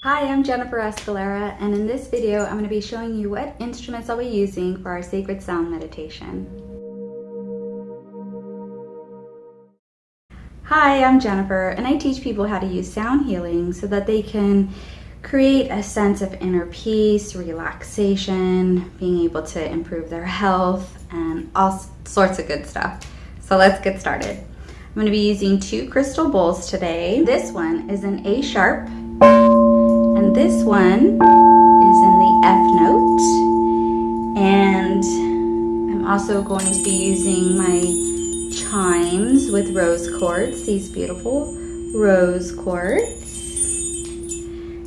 Hi, I'm Jennifer Escalera, and in this video, I'm going to be showing you what instruments I'll be using for our sacred sound meditation. Hi, I'm Jennifer, and I teach people how to use sound healing so that they can create a sense of inner peace, relaxation, being able to improve their health, and all sorts of good stuff. So let's get started. I'm going to be using two crystal bowls today. This one is an A sharp and this one is in the F note. And I'm also going to be using my chimes with rose quartz, these beautiful rose quartz.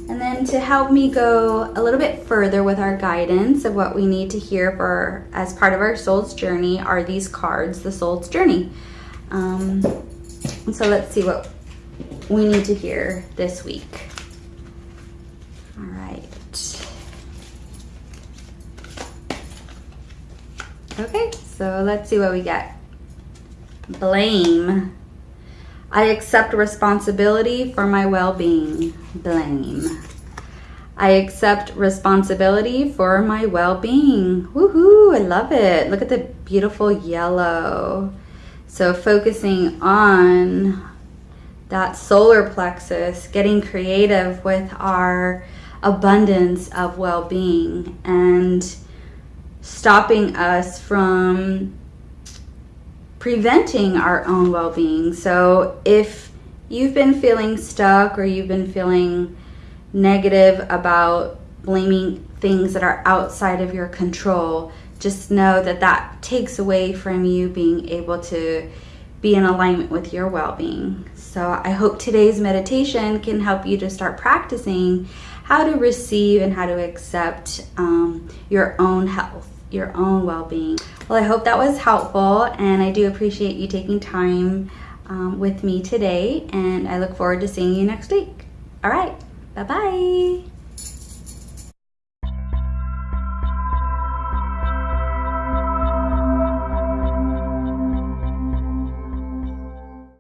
And then to help me go a little bit further with our guidance of what we need to hear for as part of our soul's journey are these cards, the soul's journey. Um, so let's see what we need to hear this week. All right. Okay, so let's see what we get. Blame. I accept responsibility for my well-being. Blame. I accept responsibility for my well-being. Woohoo, I love it. Look at the beautiful yellow. So focusing on that solar plexus, getting creative with our abundance of well-being and stopping us from preventing our own well-being. So if you've been feeling stuck or you've been feeling negative about blaming things that are outside of your control, just know that that takes away from you being able to be in alignment with your well-being. So I hope today's meditation can help you to start practicing how to receive and how to accept um, your own health, your own well-being. Well, I hope that was helpful and I do appreciate you taking time um, with me today and I look forward to seeing you next week. All right, bye-bye.